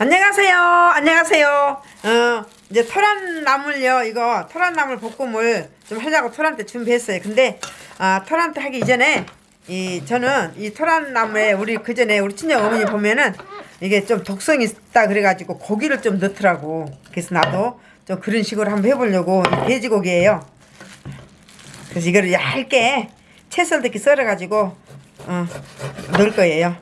안녕하세요. 안녕하세요. 어, 이제 토란나물요. 이거 토란나물 볶음을 좀 하려고 토란 때 준비했어요. 근데 아, 토란 때 하기 이전에 이 저는 이 토란나물에 우리 그 전에 우리 친정 어머니 보면은 이게 좀 독성이 있다 그래가지고 고기를 좀 넣더라고. 그래서 나도 좀 그런 식으로 한번 해보려고 이 돼지고기예요. 그래서 이거를 얇게 채썰 이렇게 썰어가지고 어, 넣을 거예요.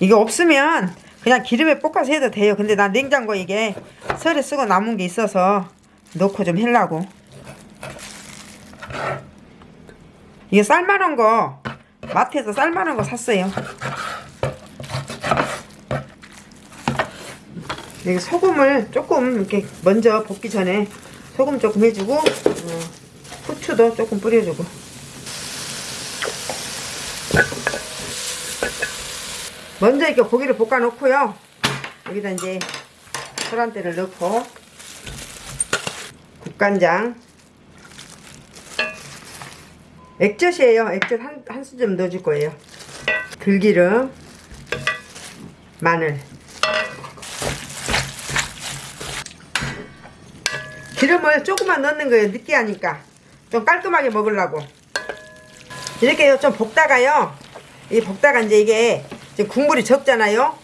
이게 없으면 그냥 기름에 볶아서 해도 돼요. 근데 난 냉장고에 이게 설에 쓰고 남은 게 있어서 넣고 좀 하려고. 이게 쌀만한 거 마트에서 쌀만한 거 샀어요. 여기 소금을 조금 이렇게 먼저 볶기 전에 소금 조금 해주고 어, 후추도 조금 뿌려주고 먼저 이렇게 고기를 볶아 놓고요. 여기다 이제 소란대를 넣고 국간장. 액젓이에요. 액젓 한, 한 수점 넣어줄 거예요. 들기름 마늘. 기름을 조금만 넣는 거예요. 느끼하니까. 좀 깔끔하게 먹으려고. 이렇게 좀 볶다가요. 이 볶다가 이제 이게 지금 국물이 적잖아요.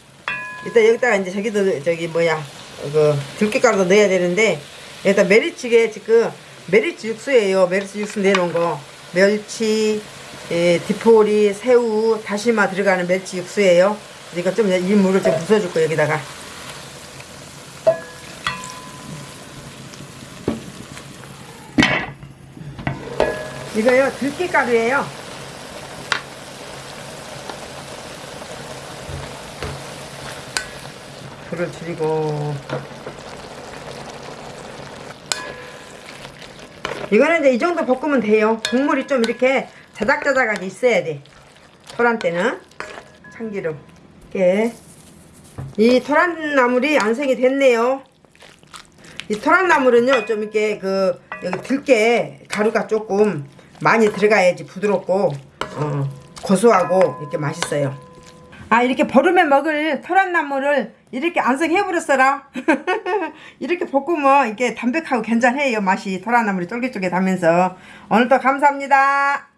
일단 여기다가 이제 저기도 저기 뭐야 그 들깨가루도 넣어야 되는데 여기다 메리치게 지금 메리치 육수예요. 메리치 육수 내놓은 거. 멸치 예, 디포리 새우 다시마 들어가는 멸치 육수예요. 그러니까 좀 이 물을 좀 부어줄 거 여기다가. 이거요 들깨가루예요 불을 줄이고. 이거는 이제 이 정도 볶으면 돼요. 국물이 좀 이렇게 자작자작하게 있어야 돼. 토란 때는 참기름. 이렇게. 이 토란나물이 안생이 됐네요. 이 토란나물은요 좀 이렇게 그 여기 들깨 가루가 조금 많이 들어가야지 부드럽고 어, 고소하고 이렇게 맛있어요 아 이렇게 버름에 먹을 토란나물을 이렇게 안성해버렸어라. 이렇게 볶으면 이게 담백하고 괜찮아요 맛이. 토란나물이 쫄깃쫄깃하면서. 오늘도 감사합니다